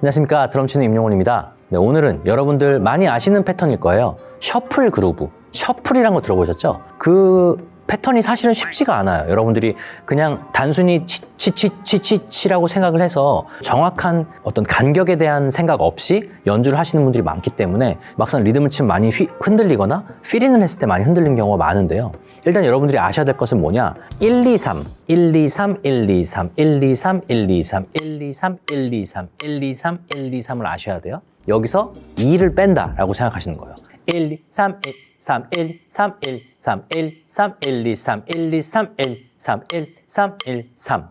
안녕하십니까. 드럼치는 임용훈입니다. 네, 오늘은 여러분들 많이 아시는 패턴일 거예요. 셔플 그루브. 셔플이란 거 들어보셨죠? 그 패턴이 사실은 쉽지가 않아요. 여러분들이 그냥 단순히 치치치치치라고 생각을 해서 정확한 어떤 간격에 대한 생각 없이 연주를 하시는 분들이 많기 때문에 막상 리듬을 치면 많이 휘, 흔들리거나 피링을 했을 때 많이 흔들리는 경우가 많은데요. 일단 여러분들이 아셔야 될 것은 뭐냐? 1, 2, 3, 1, 2, 3, 1, 2, 3, 1, 2, 3, 1, 2, 3, 1, 2, 3, 1, 2, 3, 1, 2, 3, 1, 2, 3을 아셔야 돼요. 여기서 2를 뺀다 라고 생각하시는 거예요 1, 2, 3, 1, 3, 1, 3, 1, 3, 1, 3, 1, 2, 3, 1, 2, 3, 1, 3, 1, 3, 1, 3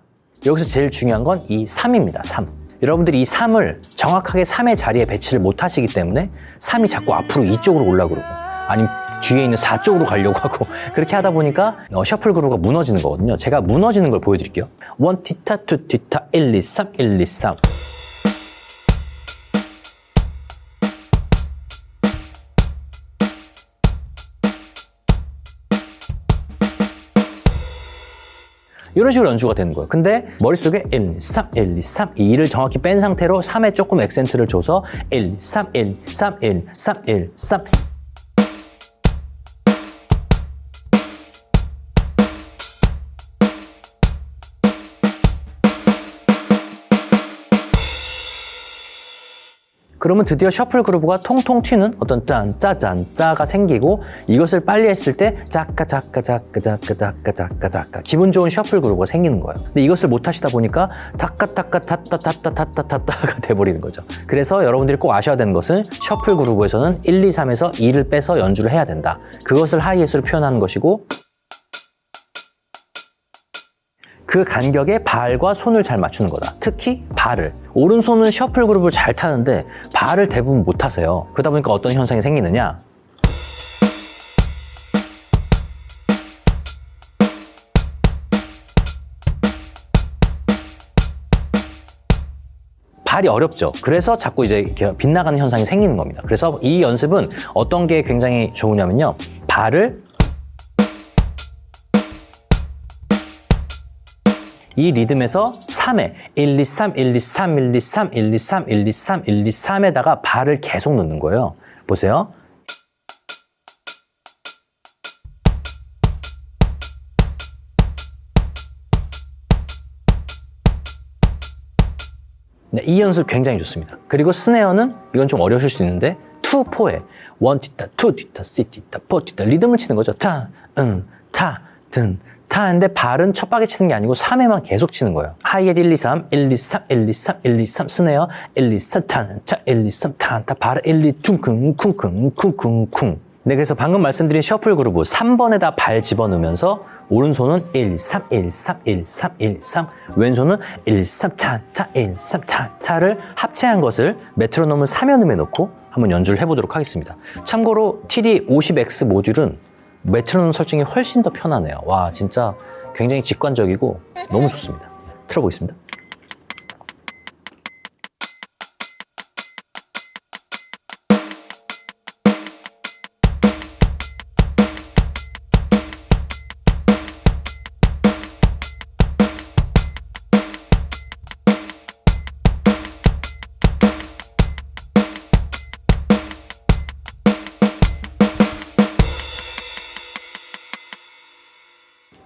여기서 제일 중요한 건 이 3입니다 3 여러분들이 이 3을 정확하게 3의 자리에 배치를 못 하시기 때문에 3이 자꾸 앞으로 이쪽으로 올라 그러고 아니면 뒤에 있는 4쪽으로 가려고 하고 그렇게 하다 보니까 어, 셔플 그루가 무너지는 거거든요 제가 무너지는 걸 보여드릴게요 1 티타 2 티타 1 2 3 1 2 3 이런 식으로 연주가 되는 거예요. 근데 머릿속에 1, 2, 3, 1, 2, 3, 2를 정확히 뺀 상태로 3에 조금 액센트를 줘서 1, 3, 1, 3, 1, 3, 1, 3 그러면 드디어 셔플 그루브가 통통 튀는 어떤 짠, 짜잔, 짜가 생기고 이것을 빨리 했을 때 짜까 짜까 짜까 짜까 짜까 짜까 짜까 기분 좋은 셔플 그루브가 생기는 거예요. 근데 이것을 못 하시다 보니까 타까 타까 타따 타따 타따 타따가 돼버리는 거죠. 그래서 여러분들이 꼭 아셔야 되는 것은 셔플 그루브에서는 1, 2, 3에서 2를 빼서 연주를 해야 된다. 그것을 하이햇으로 표현하는 것이고 그 간격에 발과 손을 잘 맞추는 거다. 특히 발을. 오른손은 셔플 그룹을 잘 타는데 발을 대부분 못 타세요. 그러다 보니까 어떤 현상이 생기느냐? 발이 어렵죠. 그래서 자꾸 이제 빗나가는 현상이 생기는 겁니다. 그래서 이 연습은 어떤 게 굉장히 좋으냐면요. 발을 이 리듬에서 3에 1, 2, 3, 1, 2, 3, 1, 2, 3, 1, 2, 3, 1, 2, 3, 1, 2, 3에다가 발을 계속 넣는 거예요. 보세요. 네, 이 연습 굉장히 좋습니다. 그리고 스네어는 이건 좀 어려우실 수 있는데 2, 4에 1 뒤타, 2 뒤타, 3 뒤타, 4 뒤타 리듬을 치는 거죠. 타, 응, 타, 든, 타는데 발은 첫 박에 치는 게 아니고 3회만 계속 치는 거예요. 하이햇 1, 2, 3, 1, 2, 3, 1, 2, 3, 1, 2, 3 스네어 1, 2, 3 타는 차 1, 2, 3 타는 타 발을 1, 2 퉁쿵 쿵쿵 쿵쿵 쿵 네, 그래서 방금 말씀드린 셔플 그루브 3번에다 발 집어넣으면서 오른손은 1, 3, 1, 3, 1, 3, 1, 3 왼손은 1, 3, 차, 차, 1, 3, 차, 차를 합체한 것을 메트로놈을 3연음에 넣고 한번 연주를 해보도록 하겠습니다. 참고로 TD50X 모듈은 메트로놈 설정이 훨씬 더 편하네요. 와 진짜 굉장히 직관적이고 너무 좋습니다. 틀어보겠습니다.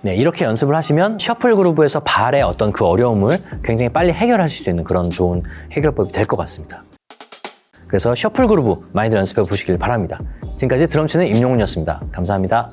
네, 이렇게 연습을 하시면 셔플 그루브에서 발의 어떤 그 어려움을 굉장히 빨리 해결하실 수 있는 그런 좋은 해결법이 될 것 같습니다. 그래서 셔플 그루브 많이들 연습해 보시길 바랍니다. 지금까지 드럼 치는 임용훈이었습니다. 감사합니다.